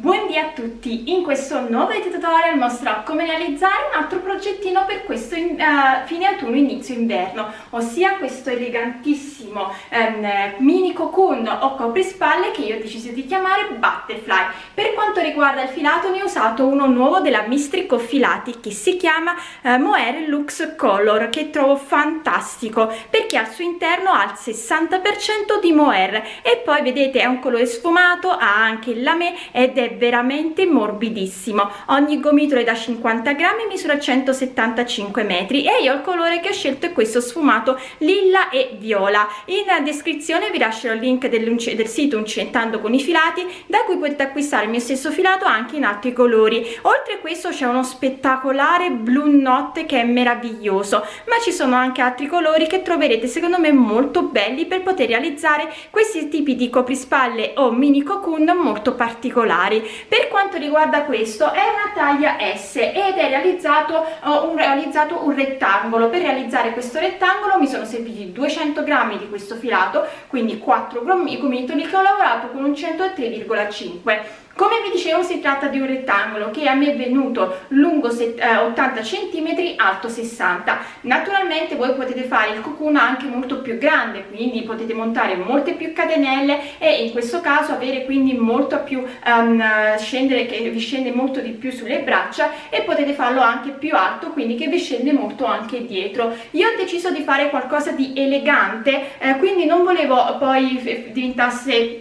Buondì a tutti! In questo nuovo tutorial mostrerò come realizzare un altro progettino per questo in, uh, fine autunno inizio inverno ossia questo elegantissimo um, mini cocoon o coprispalle che io ho deciso di chiamare Butterfly per quanto riguarda il filato ne ho usato uno nuovo della Mistrico Filati che si chiama uh, Mohair Lux Color che trovo fantastico perché al suo interno ha il 60% di mohair e poi vedete è un colore sfumato ha anche il lamé ed è veramente morbidissimo. Ogni gomitolo è da 50 grammi misura 175 metri e io il colore che ho scelto è questo sfumato lilla e viola. In descrizione vi lascerò il link del, sito uncentando con i filati da cui potete acquistare il mio stesso filato anche in altri colori. Oltre a questo c'è uno spettacolare blu notte che è meraviglioso ma ci sono anche altri colori che troverete secondo me molto belli per poter realizzare questi tipi di coprispalle o mini cocoon molto particolari per quanto riguarda questo è una taglia S ed è realizzato, uh, un, realizzato un rettangolo. Per realizzare questo rettangolo mi sono serviti 200 grammi di questo filato quindi 4 gomitoli che ho lavorato con un 103,5 come vi dicevo si tratta di un rettangolo che a me è venuto lungo 80 cm alto 60 naturalmente voi potete fare il cocoon anche molto più grande quindi potete montare molte più catenelle e in questo caso avere quindi molto più um, scendere che vi scende molto di più sulle braccia e potete farlo anche più alto quindi che vi scende molto anche dietro. Io ho deciso di fare qualcosa di elegante eh, quindi non volevo poi diventasse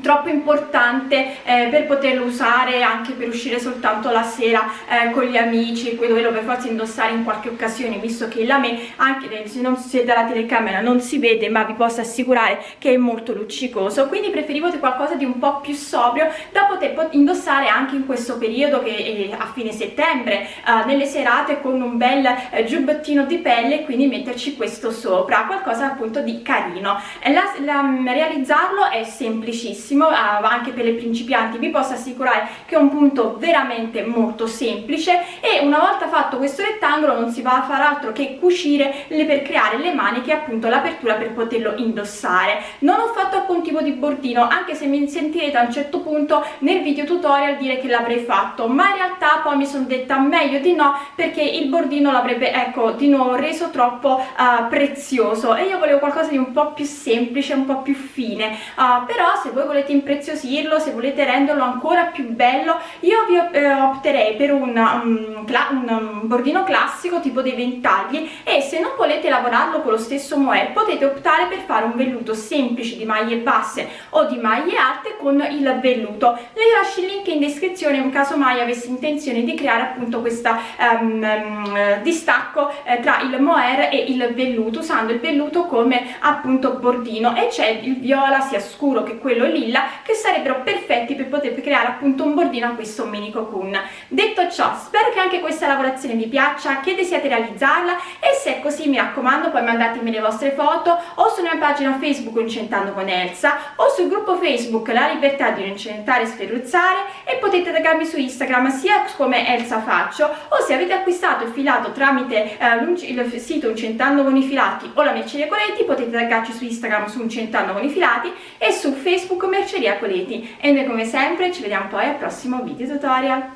troppo importante eh, per poterlo usare anche per uscire soltanto la sera eh, con gli amici dove lo per forza indossare in qualche occasione visto che la me anche se non siete alla telecamera non si vede ma vi posso assicurare che è molto luccicoso. Quindi preferivo qualcosa di un po' più sobrio da poter indossare anche in questo periodo che è a fine settembre eh, nelle serate con un bel eh, giubbettino di pelle quindi metterci questo sopra qualcosa appunto di carino. La, la, realizzarlo è semplicissimo facilissimo anche per le principianti vi posso assicurare che è un punto veramente molto semplice e una volta fatto questo rettangolo non si va a fare altro che cucire le, per creare le maniche appunto l'apertura per poterlo indossare. Non ho fatto alcun tipo di bordino anche se mi sentirete a un certo punto nel video tutorial dire che l'avrei fatto ma in realtà poi mi sono detta meglio di no perché il bordino l'avrebbe ecco di nuovo reso troppo uh, prezioso. E io volevo qualcosa di un po' più semplice un po' più fine. Uh, però se voi volete impreziosirlo se volete renderlo ancora più bello io vi eh, opterei per un, um, un, bordino classico tipo dei ventagli e se non volete lavorarlo con lo stesso mohair potete optare per fare un velluto semplice di maglie basse o di maglie alte con il velluto. Le lascio il link in descrizione in caso mai avessi intenzione di creare appunto questo um, um, distacco eh, tra il mohair e il velluto usando il velluto come appunto bordino e c'è il viola sia scuro che quello lilla che sarebbero perfetti per poter creare appunto un bordino a questo mini cocoon detto ciò spero che anche questa lavorazione vi piaccia che desiate realizzarla e se è così mi raccomando poi mandatemi le vostre foto o sulla mia pagina facebook incentando con Elsa o sul gruppo facebook la libertà di incentare e sferruzzare e potete taggarmi su instagram sia come Elsa faccio o se avete acquistato il filato tramite eh, il sito incentando con i filati o la merceria Coletti potete taggarci su instagram su incentando con i filati e su facebook merceria Merceria Coleti e noi come sempre ci vediamo poi al prossimo video tutorial.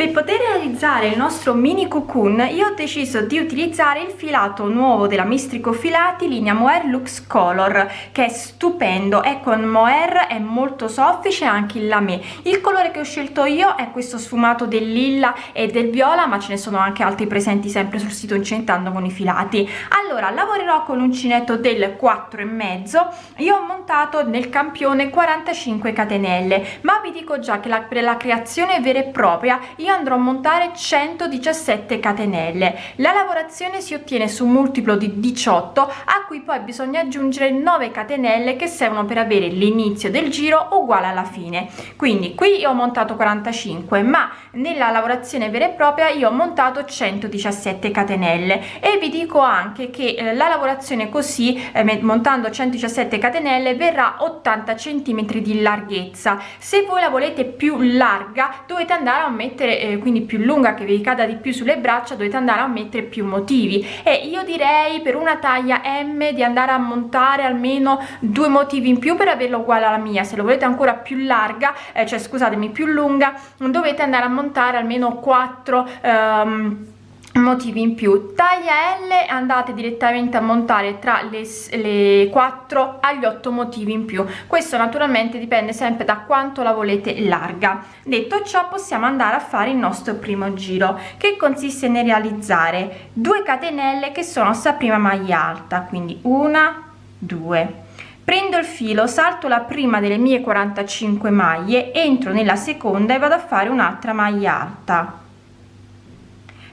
Per poter realizzare il nostro mini cocoon io ho deciso di utilizzare il filato nuovo della Mistrico Filati linea Mohair Lux Color che è stupendo, è con mohair, è molto soffice anche il lamé. Il colore che ho scelto io è questo sfumato del lilla e del viola ma ce ne sono anche altri presenti sempre sul sito Incentando con i filati. Allora lavorerò con l'uncinetto del 4 e mezzo, io ho montato nel campione 45 catenelle ma vi dico già che la, per la creazione vera e propria io io andrò a montare 117 catenelle. La lavorazione si ottiene su un multiplo di 18 a cui poi bisogna aggiungere 9 catenelle che servono per avere l'inizio del giro uguale alla fine. Quindi qui ho montato 45 ma nella lavorazione vera e propria io ho montato 117 catenelle. E vi dico anche che eh, la lavorazione così eh, montando 117 catenelle verrà 80 centimetri di larghezza. Se voi la volete più larga dovete andare a mettere eh, quindi più lunga che vi cada di più sulle braccia dovete andare a mettere più motivi. E io direi per una taglia M di andare a montare almeno due motivi in più per averlo uguale alla mia. Se lo volete ancora più larga eh, cioè scusatemi più lunga dovete andare a montare almeno 4 ehm, motivi in più. Taglia L andate direttamente a montare tra le, le 4 agli 8 motivi in più. Questo naturalmente dipende sempre da quanto la volete larga. Detto ciò possiamo andare a fare il nostro primo giro che consiste nel realizzare 2 catenelle che sono sta prima maglia alta quindi una due. Prendo il filo salto la prima delle mie 45 maglie entro nella seconda e vado a fare un'altra maglia alta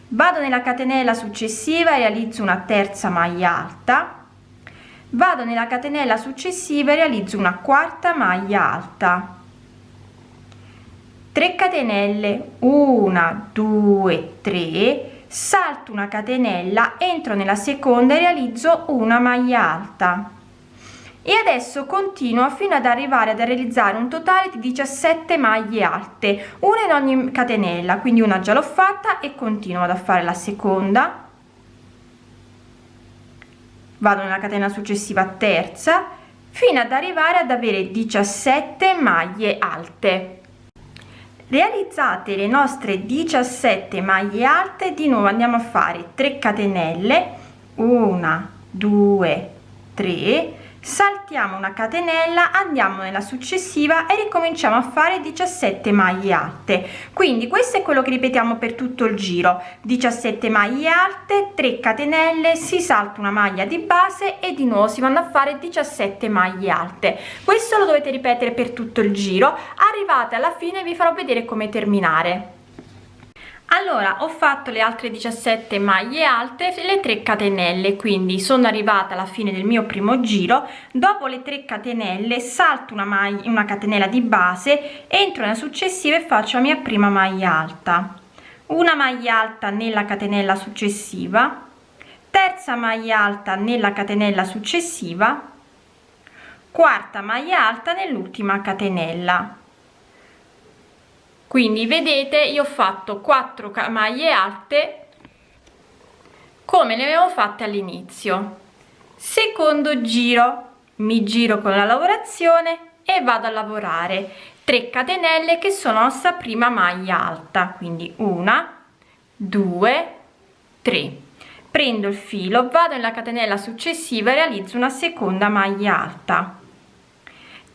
vado nella catenella successiva e realizzo una terza maglia alta. Vado nella catenella successiva e realizzo una quarta maglia alta. 3 catenelle 1 2 3 salto una catenella entro nella seconda e realizzo una maglia alta e adesso continuo fino ad arrivare ad realizzare un totale di 17 maglie alte una in ogni catenella quindi una già l'ho fatta e continuo ad fare la seconda. Vado nella catena successiva terza fino ad arrivare ad avere 17 maglie alte. Realizzate le nostre 17 maglie alte di nuovo andiamo a fare 3 catenelle 1 2 3 saltiamo una catenella andiamo nella successiva e ricominciamo a fare 17 maglie alte. Quindi questo è quello che ripetiamo per tutto il giro. 17 maglie alte 3 catenelle si salta una maglia di base e di nuovo si vanno a fare 17 maglie alte. Questo lo dovete ripetere per tutto il giro. Arrivate alla fine vi farò vedere come terminare allora ho fatto le altre 17 maglie alte le 3 catenelle quindi sono arrivata alla fine del mio primo giro. Dopo le 3 catenelle salto una maglia una catenella di base entro nella successiva e faccio la mia prima maglia alta. Una maglia alta nella catenella successiva terza maglia alta nella catenella successiva quarta maglia alta nell'ultima catenella quindi vedete io ho fatto 4 maglie alte come le avevo fatte all'inizio. Secondo giro mi giro con la lavorazione e vado a lavorare. 3 catenelle che sono nostra prima maglia alta quindi una due tre. Prendo il filo vado nella catenella successiva e realizzo una seconda maglia alta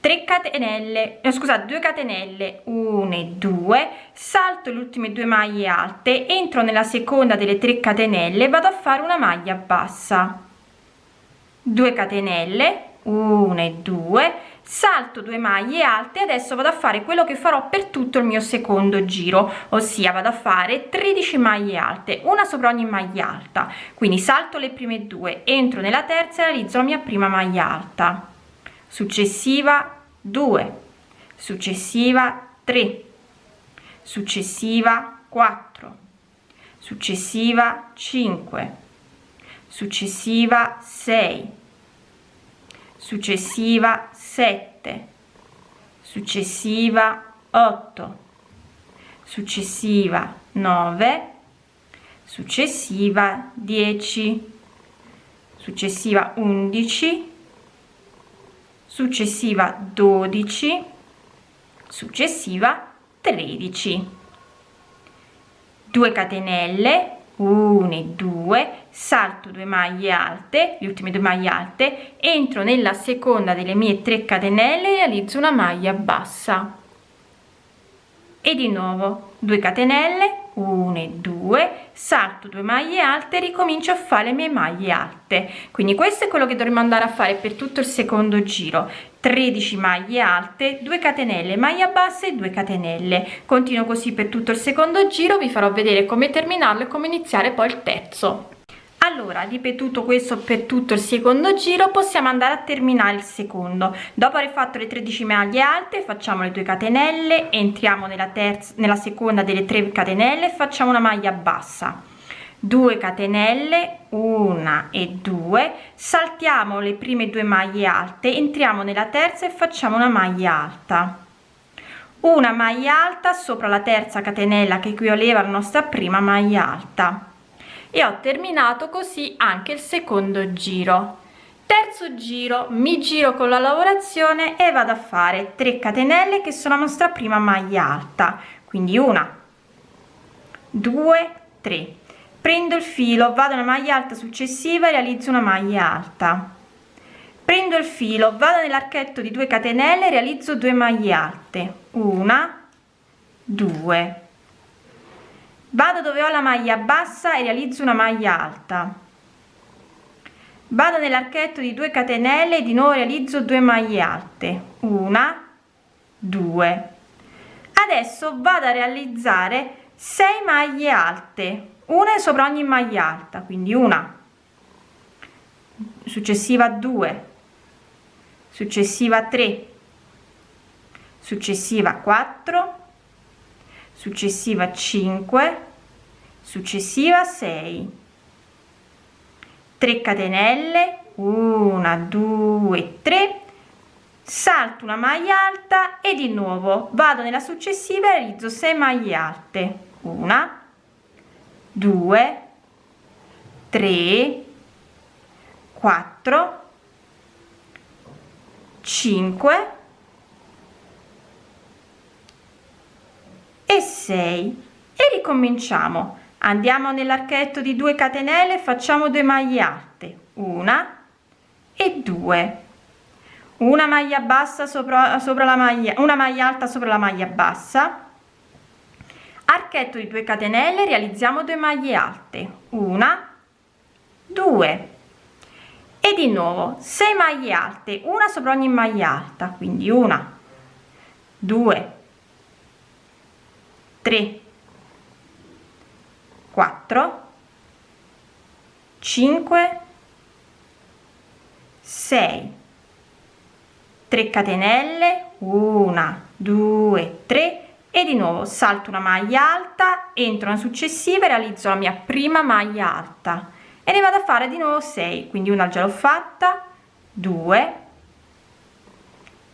3 catenelle eh, scusate 2 catenelle 1 e 2 salto le ultime due maglie alte entro nella seconda delle 3 catenelle vado a fare una maglia bassa. 2 catenelle 1 e 2 salto due maglie alte adesso vado a fare quello che farò per tutto il mio secondo giro ossia vado a fare 13 maglie alte una sopra ogni maglia alta. Quindi salto le prime due entro nella terza e realizzo la mia prima maglia alta. Successiva 2 successiva 3 successiva 4 successiva 5 successiva 6 successiva 7 successiva 8 successiva 9 successiva 10 successiva 11 successiva 12 successiva 13 2 catenelle 1 e 2 salto 2 maglie alte le ultime due maglie alte entro nella seconda delle mie 3 catenelle realizzo una maglia bassa. E di nuovo 2 catenelle 1 e 2 salto 2 maglie alte ricomincio a fare le mie maglie alte. Quindi questo è quello che dovremo andare a fare per tutto il secondo giro. 13 maglie alte 2 catenelle maglia bassa e 2 catenelle. Continuo così per tutto il secondo giro vi farò vedere come terminarlo e come iniziare poi il terzo allora ripetuto questo per tutto il secondo giro possiamo andare a terminare il secondo. Dopo aver fatto le 13 maglie alte facciamo le 2 catenelle entriamo nella terza nella seconda delle 3 catenelle facciamo una maglia bassa. 2 catenelle 1 e 2 saltiamo le prime due maglie alte entriamo nella terza e facciamo una maglia alta. Una maglia alta sopra la terza catenella che equivaleva alla nostra prima maglia alta e ho terminato così anche il secondo giro. Terzo giro mi giro con la lavorazione e vado a fare 3 catenelle che sono la nostra prima maglia alta quindi una due tre. Prendo il filo vado nella maglia alta successiva e realizzo una maglia alta. Prendo il filo vado nell'archetto di 2 catenelle realizzo 2 maglie alte. Una due vado dove ho la maglia bassa e realizzo una maglia alta. Vado nell'archetto di 2 catenelle e di nuovo realizzo 2 maglie alte. Una due. Adesso vado a realizzare 6 maglie alte. Una sopra ogni maglia alta quindi una. Successiva 2 successiva 3 successiva 4 successiva 5 successiva 6 3 catenelle. 1 2 3 salto una maglia alta e di nuovo vado nella successiva e realizzo 6 maglie alte. Una 2 3 4 5 e 6 e ricominciamo. Andiamo nell'archetto di 2 catenelle facciamo 2 maglie alte. Una e due. Una maglia bassa sopra, sopra la maglia una maglia alta sopra la maglia bassa. Archetto di 2 catenelle realizziamo 2 maglie alte. Una 2 e di nuovo 6 maglie alte una sopra ogni maglia alta. Quindi una 2 3 4 5 6 3 catenelle 1 2 3 e di nuovo salto una maglia alta entro una successiva e realizzo la mia prima maglia alta. E ne vado a fare di nuovo 6 quindi una già l'ho fatta 2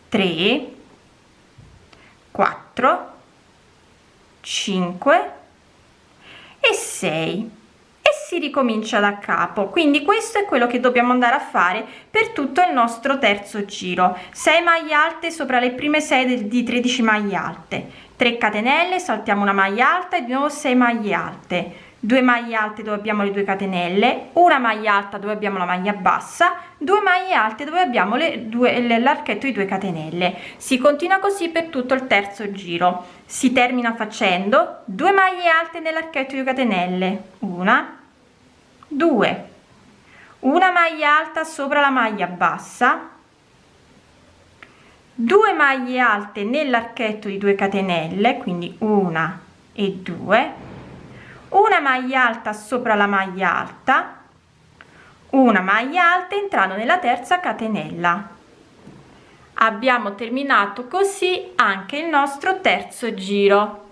3 4 5 e 6 e si ricomincia da capo. Quindi questo è quello che dobbiamo andare a fare per tutto il nostro terzo giro. 6 maglie alte sopra le prime 6 di 13 maglie alte. 3 catenelle saltiamo una maglia alta e di nuovo 6 maglie alte 2 maglie alte dove abbiamo le 2 catenelle una maglia alta dove abbiamo la maglia bassa 2 maglie alte dove abbiamo le due l'archetto di 2 catenelle. Si continua così per tutto il terzo giro. Si termina facendo 2 maglie alte nell'archetto di 2 catenelle. Una 2 una maglia alta sopra la maglia bassa. 2 maglie alte nell'archetto di 2 catenelle quindi una e 2 una maglia alta sopra la maglia alta una maglia alta entrando nella terza catenella. Abbiamo terminato così anche il nostro terzo giro.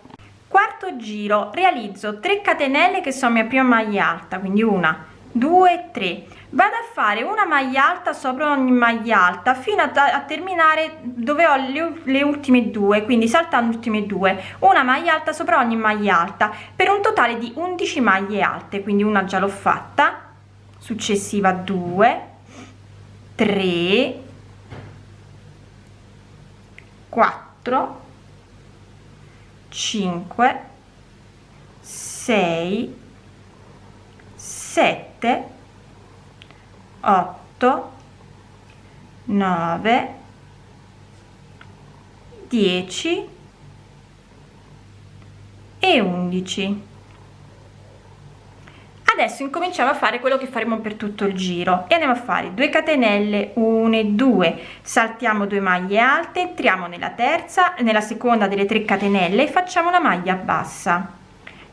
Quarto giro realizzo 3 catenelle che sono mia prima maglia alta quindi una 2 3 vado a fare una maglia alta sopra ogni maglia alta fino a, a terminare dove ho le, le, ultime due quindi saltando ultime due. Una maglia alta sopra ogni maglia alta per un totale di 11 maglie alte quindi una già l'ho fatta. Successiva 2 3 4 5 6 7 8 9 10 e 11 adesso incominciamo a fare quello che faremo per tutto il giro e andiamo a fare 2 catenelle 1 e 2 saltiamo 2 maglie alte entriamo nella terza nella seconda delle 3 catenelle e facciamo una maglia bassa.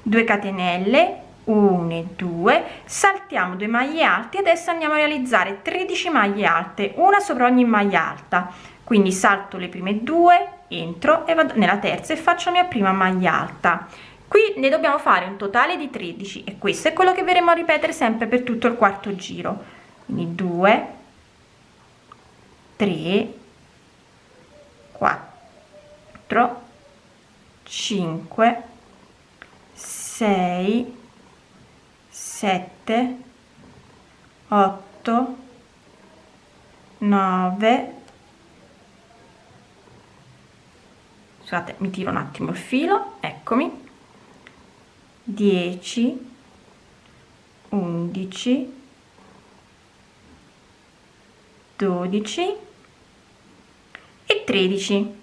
2 catenelle 1 e 2 saltiamo 2 maglie alte adesso andiamo a realizzare 13 maglie alte una sopra ogni maglia alta. Quindi salto le prime due entro e vado nella terza e faccio la mia prima maglia alta. Qui ne dobbiamo fare un totale di 13 e questo è quello che verremo a ripetere sempre per tutto il quarto giro. Quindi 2 3 4 5 6 7 8 9 scusate mi tiro un attimo il filo eccomi. 10 11 12 e 13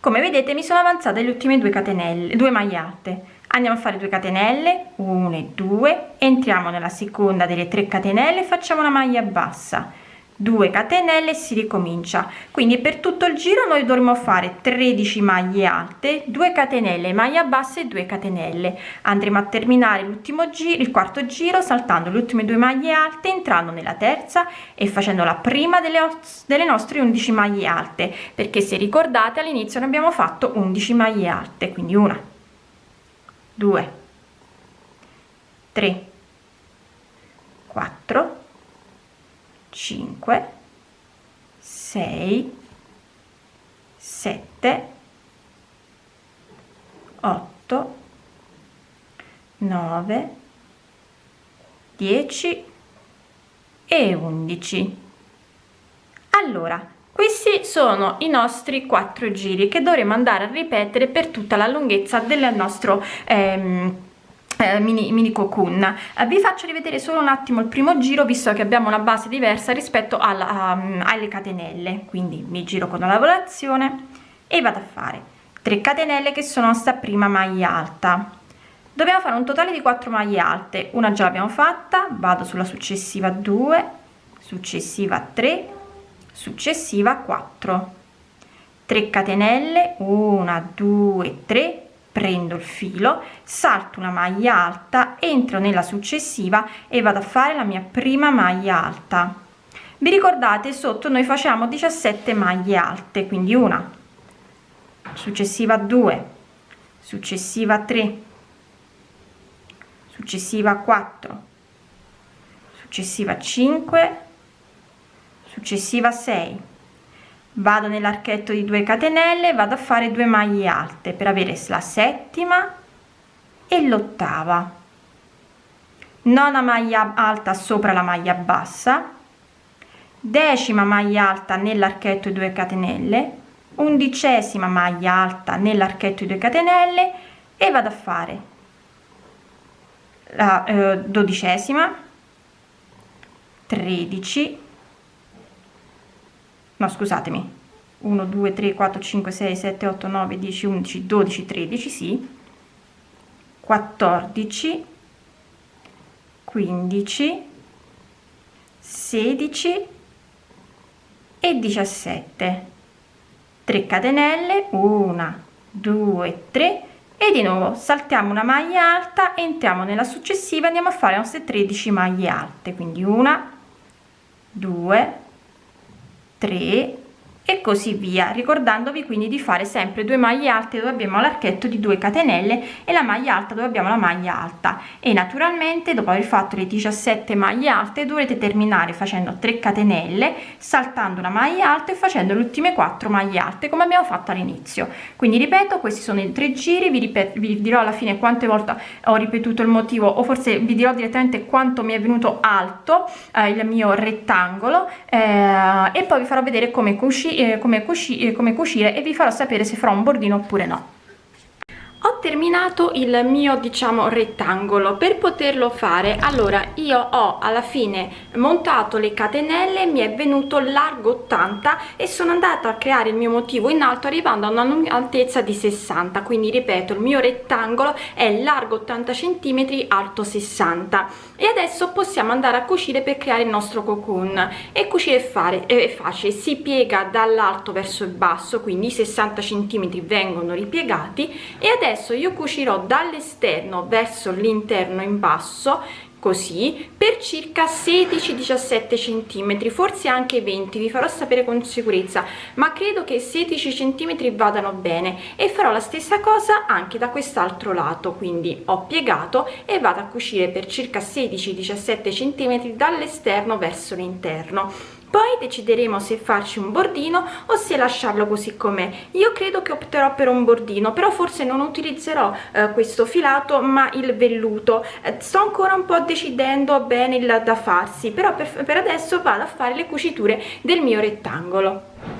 come vedete mi sono avanzate le ultime due catenelle due maglie alte andiamo a fare 2 catenelle 1 e 2 entriamo nella seconda delle 3 catenelle facciamo una maglia bassa. 2 catenelle si ricomincia. Quindi per tutto il giro noi dovremo fare 13 maglie alte 2 catenelle maglia bassa e 2 catenelle. Andremo a terminare l'ultimo giro il quarto giro saltando le ultime due maglie alte entrando nella terza e facendo la prima delle, delle nostre 11 maglie alte. Perché se ricordate all'inizio ne abbiamo fatto 11 maglie alte quindi una 2 3 4 5 6 7 8 9 10 e 11 allora questi sono i nostri quattro giri che dovremo andare a ripetere per tutta la lunghezza del nostro ehm, eh, mini, mini cocoon. Eh, vi faccio rivedere solo un attimo il primo giro visto che abbiamo una base diversa rispetto alla, um, alle catenelle. Quindi mi giro con la lavorazione e vado a fare 3 catenelle che sono nostra prima maglia alta. Dobbiamo fare un totale di 4 maglie alte. Una già l'abbiamo fatta vado sulla successiva 2 successiva 3 successiva 4 3 catenelle 1 2 3 prendo il filo salto una maglia alta entro nella successiva e vado a fare la mia prima maglia alta. Vi ricordate sotto noi facciamo 17 maglie alte quindi una. Successiva 2 successiva 3 successiva 4 successiva 5 successiva 6 vado nell'archetto di 2 catenelle vado a fare 2 maglie alte per avere la settima e l'ottava. Nona maglia alta sopra la maglia bassa. Decima maglia alta nell'archetto di 2 catenelle. Undicesima maglia alta nell'archetto di 2 catenelle e vado a fare la eh, dodicesima. 13 no scusatemi. 1 2 3 4 5 6 7 8 9 10 11 12 13 sì. 14 15 16 e 17 3 catenelle 1 2 3 e di nuovo saltiamo una maglia alta entriamo nella successiva andiamo a fare le nostre 13 maglie alte. Quindi una 2 3 e così via ricordandovi quindi di fare sempre due maglie alte dove abbiamo l'archetto di 2 catenelle e la maglia alta dove abbiamo la maglia alta. E naturalmente dopo aver fatto le 17 maglie alte dovrete terminare facendo 3 catenelle saltando una maglia alta e facendo le ultime 4 maglie alte come abbiamo fatto all'inizio. Quindi ripeto questi sono i tre giri vi, ripeto, vi dirò alla fine quante volte ho ripetuto il motivo o forse vi dirò direttamente quanto mi è venuto alto eh, il mio rettangolo eh, e poi vi farò vedere come cucire eh, come, cuci eh, come cucire e vi farò sapere se farò un bordino oppure no ho terminato il mio diciamo rettangolo. Per poterlo fare allora io ho alla fine montato le catenelle mi è venuto largo 80 e sono andata a creare il mio motivo in alto arrivando a un'altezza di 60 quindi ripeto il mio rettangolo è largo 80 centimetri alto 60 e adesso possiamo andare a cucire per creare il nostro cocoon. E cucire fare è facile. Si piega dall'alto verso il basso quindi i 60 centimetri vengono ripiegati. E adesso adesso io cucirò dall'esterno verso l'interno in basso così per circa 16-17 centimetri forse anche 20 vi farò sapere con sicurezza ma credo che 16 centimetri vadano bene e farò la stessa cosa anche da quest'altro lato quindi ho piegato e vado a cucire per circa 16-17 centimetri dall'esterno verso l'interno poi decideremo se farci un bordino o se lasciarlo così com'è. Io credo che opterò per un bordino però forse non utilizzerò eh, questo filato ma il velluto. Eh, sto ancora un po' decidendo bene il da farsi però per, per adesso vado a fare le cuciture del mio rettangolo